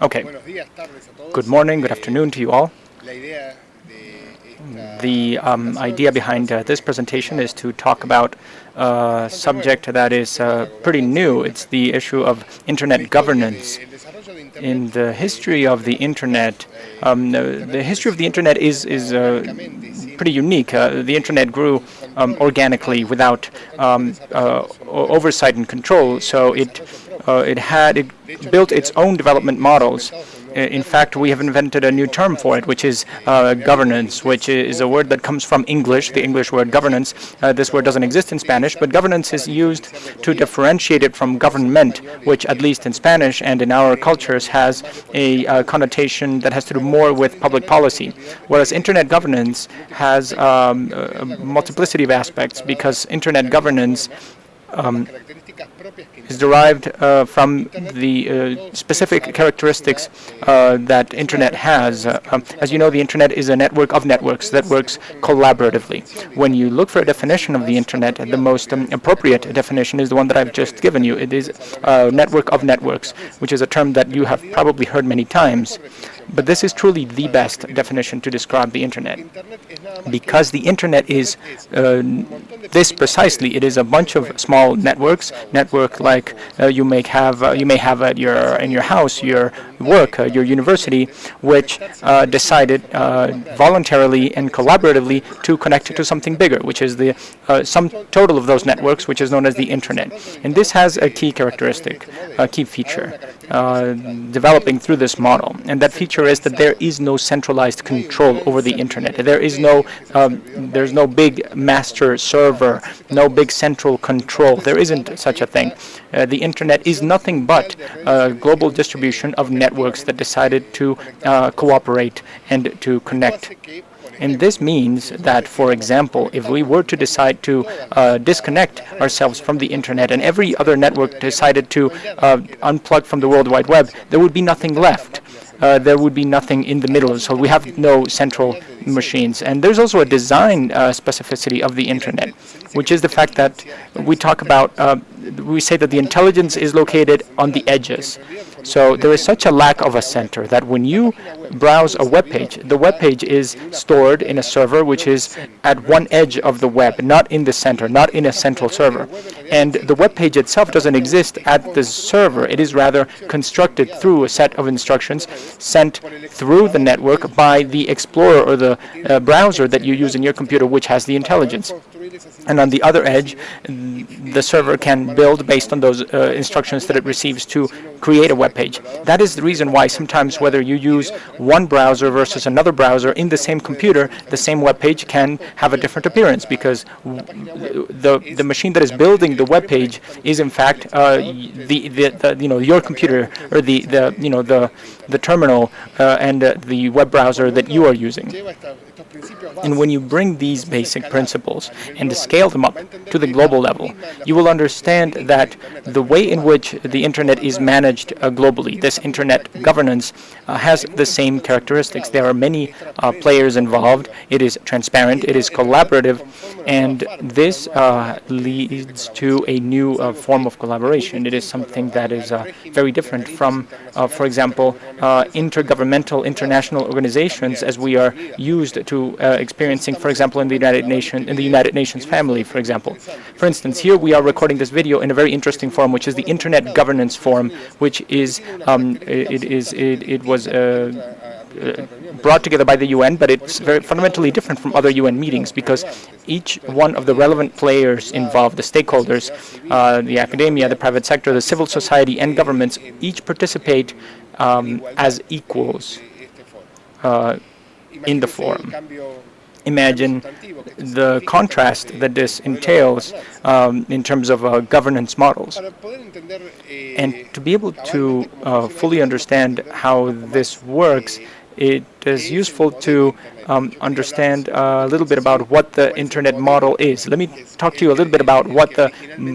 Okay. Good morning, good afternoon to you all. The um, idea behind uh, this presentation is to talk about a subject that is uh, pretty new. It's the issue of internet governance. In the history of the internet, um, the, history of the internet is is uh, pretty unique. Uh, the internet grew um, organically without um, uh, oversight and control, so it uh, it had it built its own development models in fact, we have invented a new term for it, which is uh, governance, which is a word that comes from English, the English word governance. Uh, this word doesn't exist in Spanish, but governance is used to differentiate it from government, which at least in Spanish and in our cultures has a uh, connotation that has to do more with public policy, whereas internet governance has um, a multiplicity of aspects because internet governance um, is derived uh, from the uh, specific characteristics uh, that Internet has. Uh, um, as you know, the Internet is a network of networks that works collaboratively. When you look for a definition of the Internet, the most um, appropriate definition is the one that I've just given you. It is a network of networks, which is a term that you have probably heard many times. But this is truly the best definition to describe the Internet. Because the Internet is uh, this precisely, it is a bunch of small networks, network like uh, you may have uh, you may have at your in your house, your work, uh, your university, which uh, decided uh, voluntarily and collaboratively to connect to something bigger, which is the sum total of those networks, which is known as the Internet. And this has a key characteristic, a key feature, developing through this model. And that feature is that there is no centralized control over the internet. There is no um, there's no big master server, no big central control. There isn't such a thing. Uh, the internet is nothing but a global distribution of networks that decided to uh, cooperate and to connect and this means that, for example, if we were to decide to uh, disconnect ourselves from the internet and every other network decided to uh, unplug from the World Wide Web, there would be nothing left uh, there would be nothing in the middle. So we have no central machines. And there's also a design uh, specificity of the internet, which is the fact that we talk about, uh, we say that the intelligence is located on the edges. So there is such a lack of a center that when you browse a web page, the web page is stored in a server which is at one edge of the web, not in the center, not in a central server. And the web page itself doesn't exist at the server. It is rather constructed through a set of instructions sent through the network by the Explorer or the uh, browser that you use in your computer, which has the intelligence. And on the other edge, the server can build based on those uh, instructions that it receives to create a web page. That is the reason why sometimes whether you use one browser versus another browser in the same computer, the same web page can have a different appearance because the the machine that is building the web page is in fact uh, the, the, the you know your computer or the the you know the the terminal uh, and uh, the web browser that you are using. And when you bring these basic principles and scale them up to the global level, you will understand that the way in which the Internet is managed uh, globally, this Internet governance, uh, has the same characteristics. There are many uh, players involved. It is transparent. It is collaborative. And this uh, leads to a new uh, form of collaboration. It is something that is uh, very different from, for example, intergovernmental international organizations as we are used to experiencing, for example, in the United Nations, in the United Nations family, for example. For instance, here we are recording this video in a very interesting forum, which is the Internet Governance Forum, which is um, it is it, it was uh, uh, brought together by the UN, but it's very fundamentally different from other UN meetings because each one of the relevant players involved, the stakeholders, uh, the academia, the private sector, the civil society, and governments, each participate um, as equals uh, in the forum. Imagine the contrast that this entails um, in terms of uh, governance models. And to be able to uh, fully understand how this works, it is useful to um, understand a little bit about what the internet model is. Let me talk to you a little bit about what the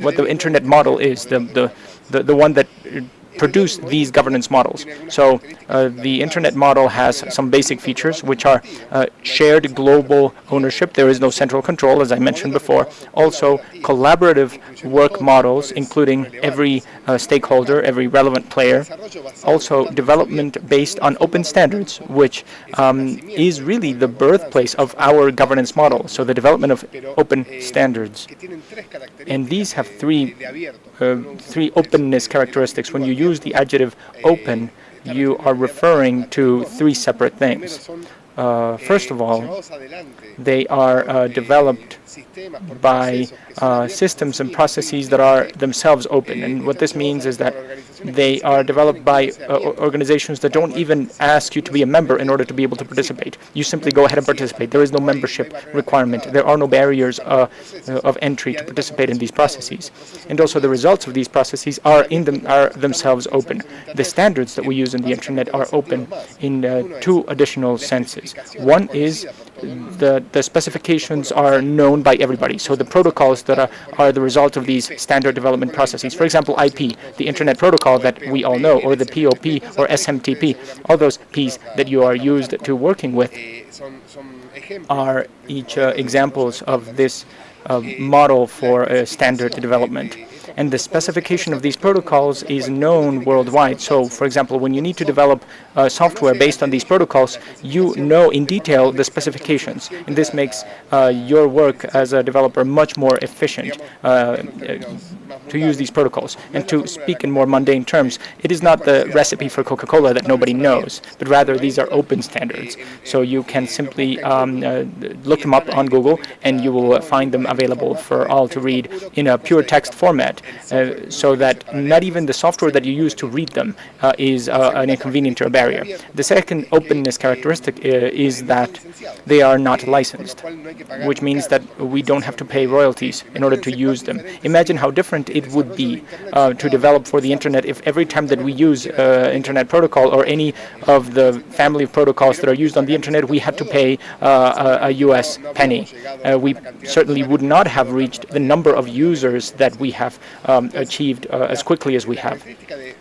what the internet model is, the the the, the one that produce these governance models. So uh, the internet model has some basic features which are uh, shared global ownership. There is no central control, as I mentioned before. Also, collaborative work models, including every uh, stakeholder, every relevant player. Also, development based on open standards, which um, is really the birthplace of our governance model. So the development of open standards. And these have three, uh, three openness characteristics. When you use the adjective open, you are referring to three separate things. Uh, first of all, they are uh, developed by uh, systems and processes that are themselves open. And what this means is that they are developed by uh, organizations that don't even ask you to be a member in order to be able to participate. You simply go ahead and participate. There is no membership requirement. There are no barriers uh, of entry to participate in these processes. And also the results of these processes are in them are themselves open. The standards that we use in the internet are open in uh, two additional senses. One is the, the specifications are known by everybody. So the protocols that are, are the result of these standard development processes. For example, IP, the Internet Protocol that we all know, or the POP or SMTP, all those Ps that you are used to working with are each uh, examples of this uh, model for uh, standard development and the specification of these protocols is known worldwide. So, for example, when you need to develop uh, software based on these protocols, you know in detail the specifications, and this makes uh, your work as a developer much more efficient uh, to use these protocols. And to speak in more mundane terms, it is not the recipe for Coca-Cola that nobody knows, but rather these are open standards. So you can simply um, uh, look them up on Google, and you will find them available for all to read in a pure text format, uh, so that not even the software that you use to read them uh, is uh, an inconvenient or a barrier. The second openness characteristic is that they are not licensed, which means that we don't have to pay royalties in order to use them. Imagine how different it would be uh, to develop for the internet if every time that we use uh, internet protocol or any of the family of protocols that are used on the internet, we had to pay uh, a, a, US penny. we certainly would not have reached the number of users that we have um, achieved uh, as quickly as we have.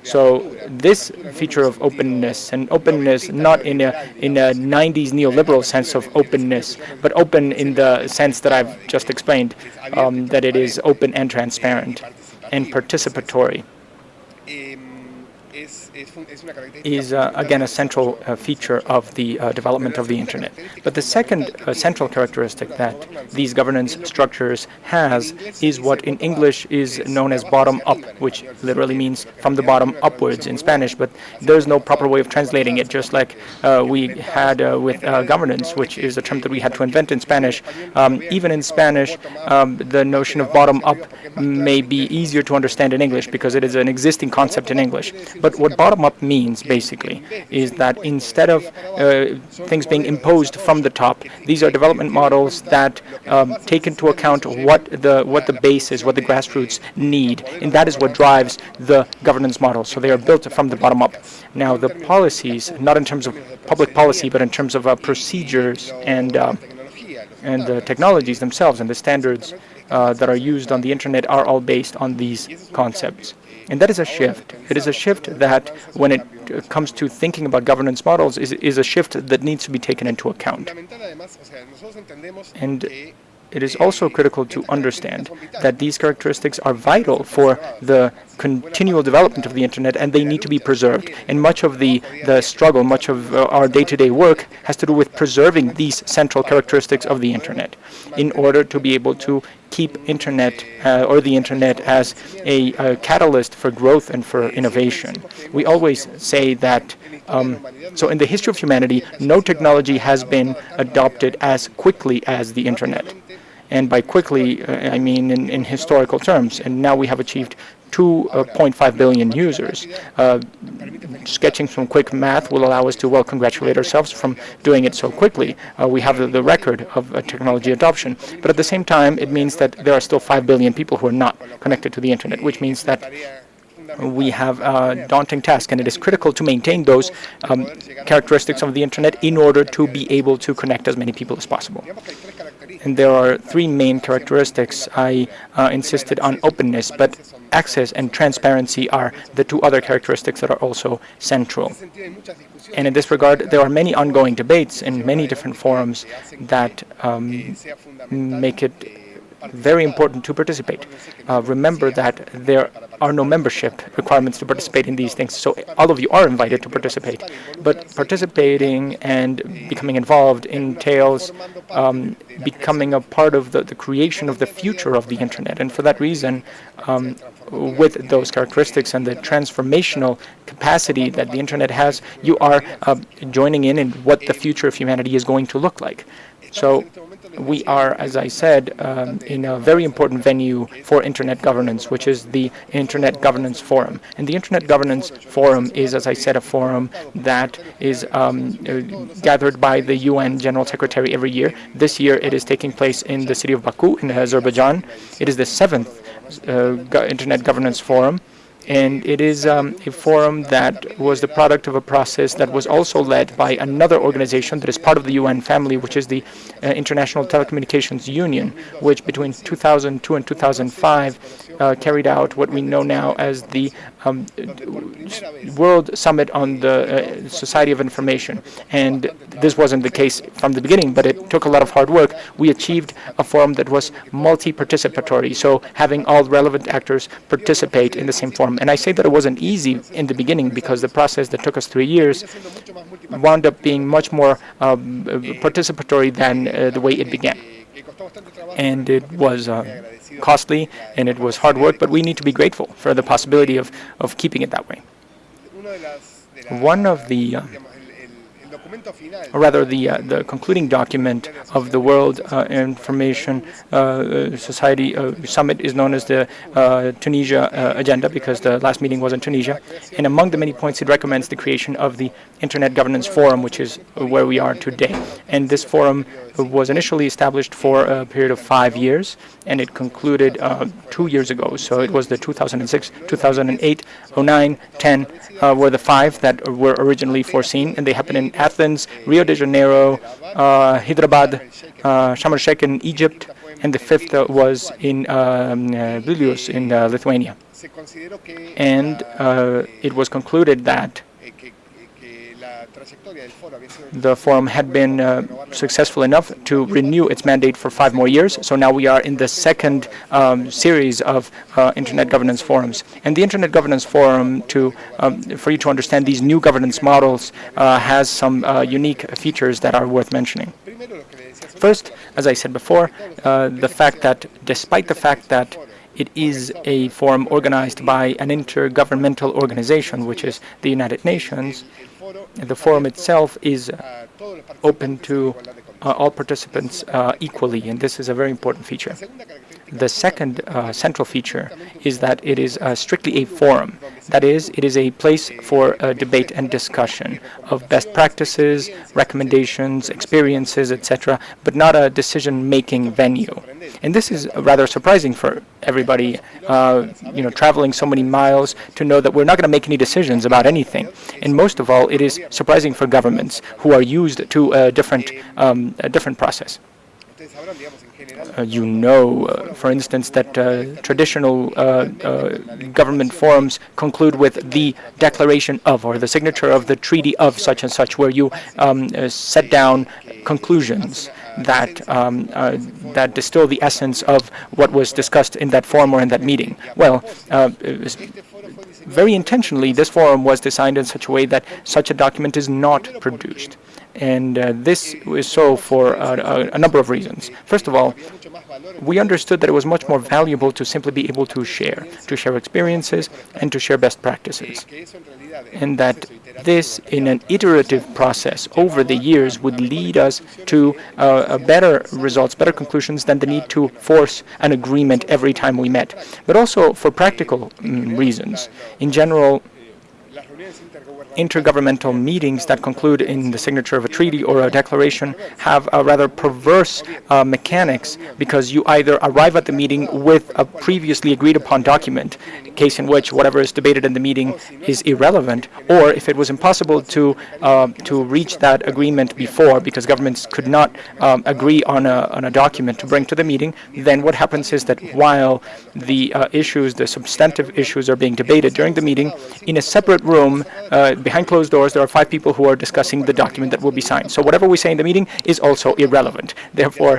So this feature of openness, and openness not in a, in a 90s neoliberal sense of openness, but open in the sense that I've just explained, um, that it is open and transparent and participatory is uh, again a central uh, feature of the uh, development of the internet. But the second uh, central characteristic that these governance structures has is what in English is known as bottom up, which literally means from the bottom upwards in Spanish, but there's no proper way of translating it, just like uh, we had uh, with governance, which is a term that we had to invent in Spanish. Um, even in Spanish, um, the notion of bottom up may be easier to understand in English because it is an existing concept in English. But what bottom-up means, basically, is that instead of uh, things being imposed from the top, these are development models that um, take into account what the what the base is, what the grassroots need, and that is what drives the governance model. So they are built from the bottom up. Now, the policies, not in terms of public policy, but in terms of uh, procedures and uh, and the technologies themselves and the standards uh, that are used on the internet are all based on these concepts. And that is a shift. It is a shift that, when it comes to thinking about governance models, is, is a shift that needs to be taken into account. And it is also critical to understand that these characteristics are vital for the continual development of the internet and they need to be preserved. And much of the, the struggle, much of uh, our day-to-day -day work has to do with preserving these central characteristics of the internet in order to be able to keep internet uh, or the internet as a, a, catalyst for growth and for innovation. We always say that, um, so in the history of humanity, no technology has been adopted as quickly as the internet. And by quickly, uh, I mean in, in, historical terms. And now we have achieved 2.5 uh, users. Uh, sketching some quick math will allow us to well congratulate ourselves from doing it so quickly. Uh, we have the, the record of uh, technology adoption. But at the same time, it means that there are still 5 billion people who are not connected to the internet, which means that we have a daunting task, and it is critical to maintain those um, characteristics of the internet in order to be able to connect as many people as possible. And there are three main characteristics. I uh, insisted on openness, but access and transparency are the two other characteristics that are also central. And in this regard, there are many ongoing debates in many different forums that um, make it very important to participate. Uh, remember that there are no membership requirements to participate in these things, so all of you are invited to participate. But participating and becoming involved entails um, becoming a part of the, the creation of the future of the Internet. And for that reason, um, with those characteristics and the transformational capacity that the Internet has, you are uh, joining in in what the future of humanity is going to look like. So we are, as I said, um, in a very important venue for Internet governance, which is the Internet Governance Forum. And the Internet Governance Forum is, as I said, a forum that is um, uh, gathered by the UN General Secretary every year. This year it is taking place in the city of Baku in Azerbaijan. It is the seventh Internet Governance Forum. And it is um, a forum that was the product of a process that was also led by another organization that is part of the UN family, which is the uh, International Telecommunications Union, which between 2002 and 2005 uh, carried out what we know now as the um, World Summit on the uh, Society of Information. And this wasn't the case from the beginning, but it took a lot of hard work. We achieved a forum that was multi-participatory, so having all relevant actors participate in the same forum. And I say that it wasn't easy in the beginning because the process that took us three years wound up being much more um, participatory than uh, the way it began. And it was uh, costly and it was hard work, but we need to be grateful for the possibility of, of keeping it that way. One of the uh, or rather the uh, the concluding document of the World uh, Information uh, Society uh, Summit is known as the uh, Tunisia uh, Agenda because the last meeting was in Tunisia. And among the many points, it recommends the creation of the Internet Governance Forum, which is where we are today. And this forum was initially established for a period of five years, and it concluded two years ago. So it was the 2006, 2008, 09, 10 were the five that were originally foreseen, and they happened in Athens, Rio de Janeiro, uh, Hyderabad, uh, Sharm el-Sheikh in Egypt, and the fifth uh, was in um, uh, Vilnius in uh, Lithuania. And it was concluded that the forum had been uh, successful enough to renew its mandate for five more years. So now we are in the second um, series of uh, Internet governance forums. And the Internet governance forum, to um, for you to understand these new governance models, uh, has some uh, unique features that are worth mentioning. First, as I said before, uh, the fact that despite the fact that it is a forum organized by an intergovernmental organization, which is the United Nations, the forum itself is open to uh, all participants uh, equally, and this is a very important feature. The second uh, central feature is that it is uh, strictly a forum. That is, it is a place for uh, debate and discussion of best practices, recommendations, experiences, etc., but not a decision-making venue. And this is rather surprising for everybody, uh, you know, traveling so many miles to know that we're not going to make any decisions about anything. And most of all, it is surprising for governments who are used to a different, um, a different process. Uh, you know, uh, for instance, that uh, traditional uh, uh, government forums conclude with the declaration of or the signature of the treaty of such and such, where you um, uh, set down conclusions that um, that distill the essence of what was discussed in that forum or in that meeting. Well, very intentionally, this forum was designed in such a way that such a document is not produced. And uh, this is so for a number of reasons. First of all, we understood that it was much more valuable to simply be able to share, to share experiences and to share best practices. And that this, in an iterative process over the years, would lead us to uh, better results, better conclusions than the need to force an agreement every time we met. But also for practical mm, reasons. In general, intergovernmental meetings that conclude in the signature of a treaty or a declaration have a rather perverse uh, mechanics because you either arrive at the meeting with a previously agreed upon document, case in which whatever is debated in the meeting is irrelevant, or if it was impossible to uh, to reach that agreement before because governments could not um, agree on a, on a document to bring to the meeting, then what happens is that while the uh, issues, the substantive issues are being debated during the meeting, in a separate room, uh, behind closed doors, there are five people who are discussing the document that will be signed. So whatever we say in the meeting is also irrelevant. Therefore,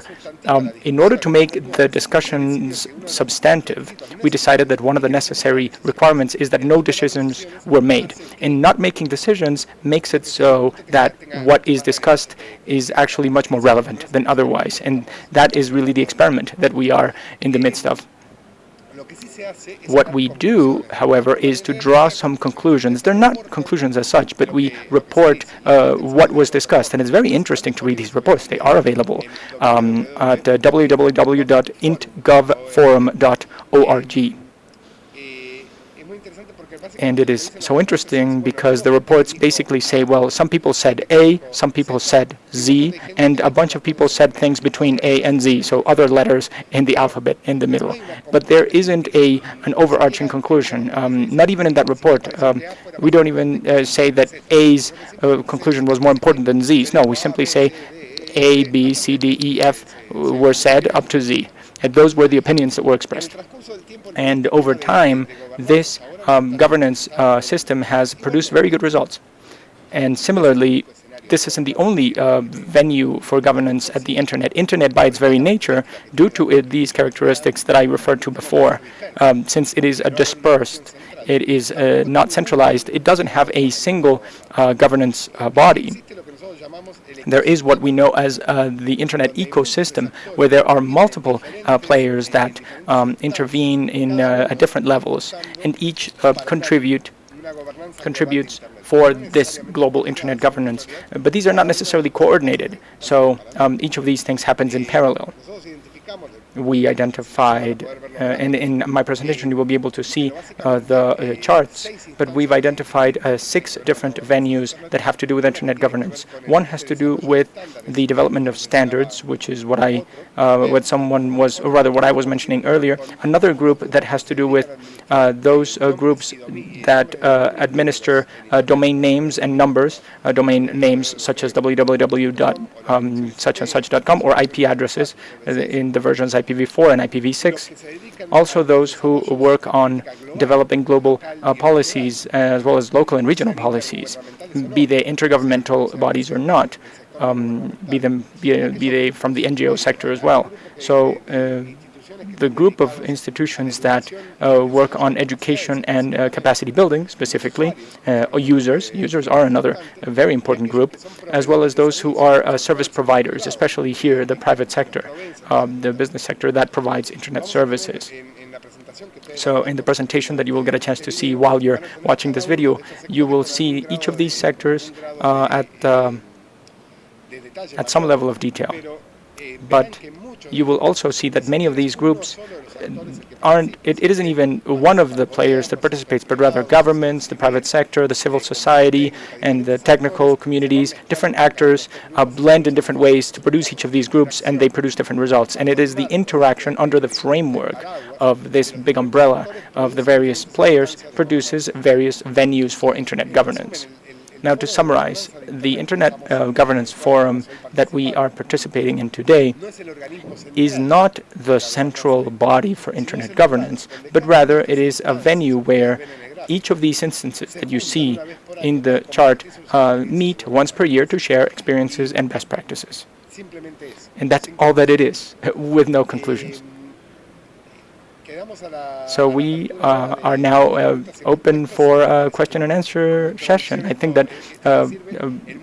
um, in order to make the discussions substantive, we decided that one of the necessary requirements is that no decisions were made. And not making decisions makes it so that what is discussed is actually much more relevant than otherwise. And that is really the experiment that we are in the midst of. What we do, however, is to draw some conclusions. They're not conclusions as such, but we report uh, what was discussed. And it's very interesting to read these reports. They are available um, at uh, www.intgovforum.org. And it is so interesting because the reports basically say, well, some people said A, some people said Z, and a bunch of people said things between A and Z, so other letters in the alphabet in the middle. But there isn't a an overarching conclusion, um, not even in that report. Um, we don't even uh, say that A's uh, conclusion was more important than Z's. No, we simply say A, B, C, D, E, F were said up to Z. And those were the opinions that were expressed. And over time, this um, governance uh, system has produced very good results. And similarly, this isn't the only uh, venue for governance at the Internet. Internet, by its very nature, due to it, these characteristics that I referred to before, um, since it is a dispersed, it is uh, not centralized, it doesn't have a single uh, governance uh, body. There is what we know as uh, the internet ecosystem, where there are multiple uh, players that um, intervene in uh, at different levels, and each uh, contribute contributes for this global internet governance. But these are not necessarily coordinated, so um, each of these things happens in parallel we identified, uh, and in my presentation you will be able to see uh, the uh, charts, but we've identified uh, six different venues that have to do with internet governance. One has to do with the development of standards, which is what I, uh, what someone was, or rather what I was mentioning earlier. Another group that has to do with those groups that administer domain names and numbers, domain names such as www.suchandsuch.com um, or IP addresses in the versions IPv4 and IPv6. Also those who work on developing global uh, policies as well as local and regional policies, be they intergovernmental bodies or not, um, be, them, be, be, they from the NGO sector as well. So uh, the group of institutions that uh, work on education and uh, capacity building, specifically, uh, users. Users are another very important group, as well as those who are service providers, especially here, the private sector, um, the business sector that provides internet services. So in the presentation that you will get a chance to see while you're watching this video, you will see each of these sectors uh, at, um, at some level of detail. But you will also see that many of these groups aren't, it, it isn't even one of the players that participates, but rather governments, the private sector, the civil society, and the technical communities, different actors uh, blend in different ways to produce each of these groups, and they produce different results. And it is the interaction under the framework of this big umbrella of the various players produces various venues for internet governance. Now, to summarize, the Internet uh, Governance Forum that we are participating in today is not the central body for Internet governance, but rather it is a venue where each of these instances that you see in the chart uh, meet once per year to share experiences and best practices. And that's all that it is, with no conclusions. So we uh, are now uh, open for a question and answer session. I think that uh,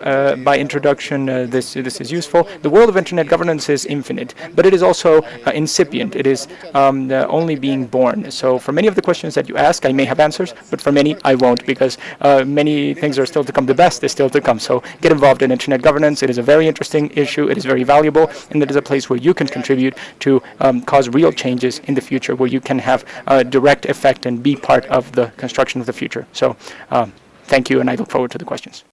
uh by introduction uh, this this is useful. The world of internet governance is infinite, but it is also uh, incipient. It is um, only being born. So for many of the questions that you ask, I may have answers, but for many I won't because many things are still to come. The best is still to come. So get involved in internet governance. It is a very interesting issue. It is very valuable, and it is a place where you can contribute to um, cause real changes in the future, where you can have a direct effect and be part of the construction of the future. So um, thank you, and I look forward to the questions.